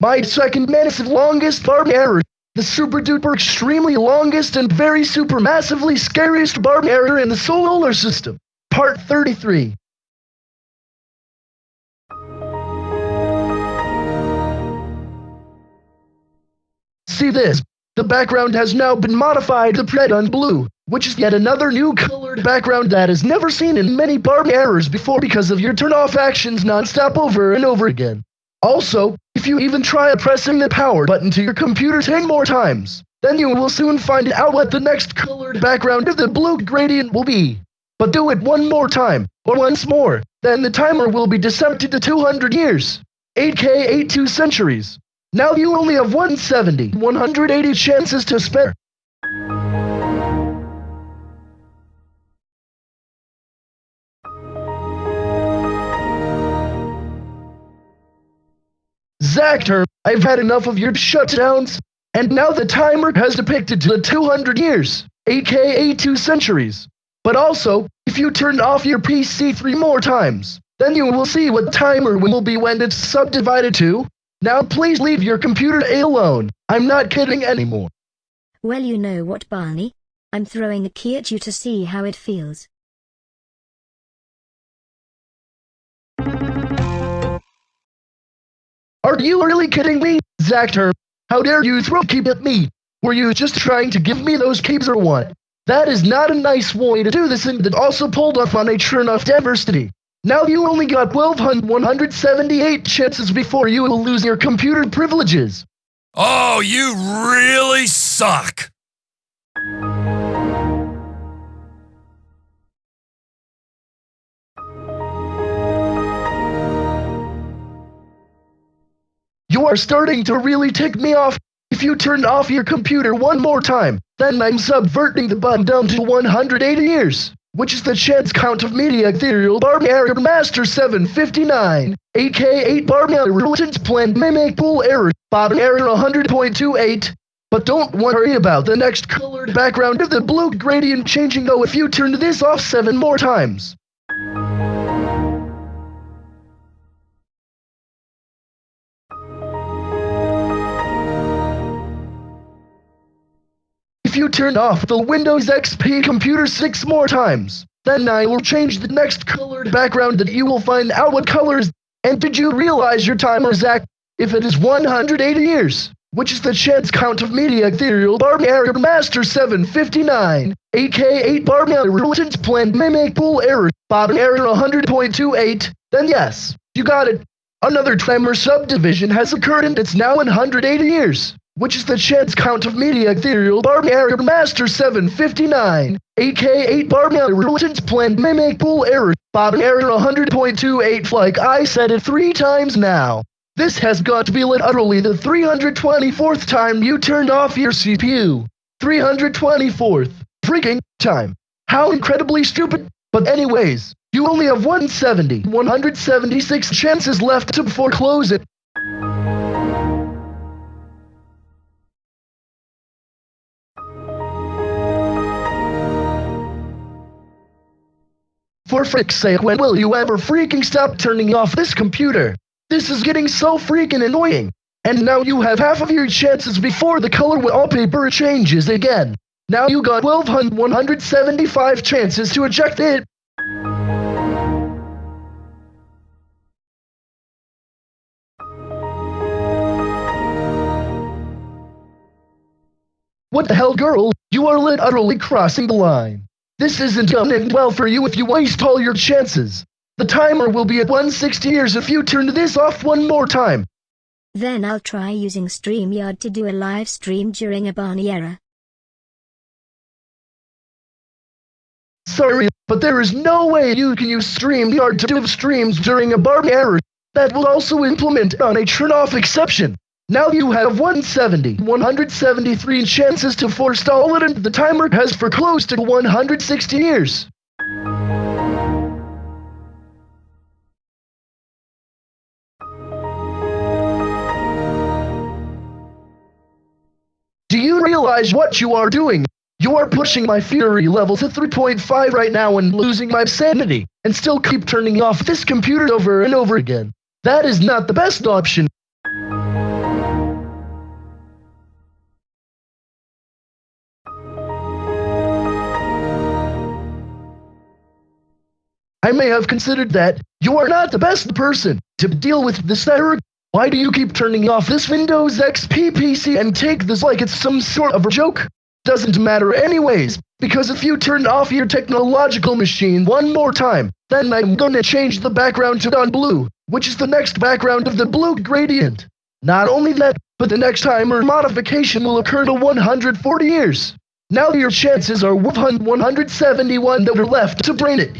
My second massive longest barb error. The super duper extremely longest and very super massively scariest barb error in the solar system. Part 33. See this. The background has now been modified to red on blue, which is yet another new colored background that is never seen in many barb errors before because of your turn-off actions non-stop over and over again. Also, if you even try pressing the power button to your computer 10 more times, then you will soon find out what the next colored background of the blue gradient will be. But do it one more time, or once more, then the timer will be decepted to 200 years, 8k 82 centuries. Now you only have 170, 180 chances to spare. Zactor, I've had enough of your shutdowns, and now the timer has depicted to the 200 years, aka 2 centuries. But also, if you turn off your PC three more times, then you will see what timer will be when it's subdivided to now please leave your computer alone. I'm not kidding anymore. Well you know what Barney? I'm throwing a key at you to see how it feels. Are you really kidding me, Zactor? How dare you throw a key at me? Were you just trying to give me those keys or what? That is not a nice way to do this and that also pulled off on a churn of diversity. Now you only got 1,178 chances before you will lose your computer privileges. Oh, you really suck! You are starting to really tick me off. If you turn off your computer one more time, then I'm subverting the button down to 180 years which is the chance count of media ethereal Barbier Master 759, aka 8 Barbier Religions Plan Mimic Pool Error, Bob Error 100.28. But don't worry about the next colored background of the blue gradient changing though if you turn this off 7 more times. You turn off the Windows XP computer six more times, then I will change the next colored background that you will find out what colors. And did you realize your timer is if it is 180 years, which is the chance count of media ethereal Barbier Master 759, aka 8 Barbier Religions Plan Mimic Pool Error, Bob Error 100.28, then yes, you got it. Another timer subdivision has occurred and it's now 180 years which is the chance count of media ethereal Barbier Master 759, aka 8 Barbier Religions Plan Mimic Pool Error, Bob Error 100.28 like I said it three times now. This has got to be literally the 324th time you turned off your CPU. 324th freaking time. How incredibly stupid. But anyways, you only have 170, 176 chances left to foreclose it. For frick's sake, when will you ever freaking stop turning off this computer? This is getting so freaking annoying. And now you have half of your chances before the color wallpaper changes again. Now you got 1275 chances to eject it. What the hell girl, you are literally crossing the line. This isn't gonna end well for you if you waste all your chances. The timer will be at 160 years if you turn this off one more time. Then I'll try using StreamYard to do a live stream during a Barney era. Sorry, but there is no way you can use StreamYard to do streams during a Barney era. That will also implement on a turn-off exception. Now you have 170, 173 chances to forestall it and the timer has for close to 160 years. Do you realize what you are doing? You are pushing my fury level to 3.5 right now and losing my sanity, and still keep turning off this computer over and over again. That is not the best option. May have considered that you are not the best person to deal with this error. Why do you keep turning off this Windows XP PC and take this like it's some sort of a joke? Doesn't matter anyways, because if you turn off your technological machine one more time, then I'm gonna change the background to dawn blue, which is the next background of the blue gradient. Not only that, but the next time timer modification will occur to 140 years. Now your chances are 171 that are left to brain it.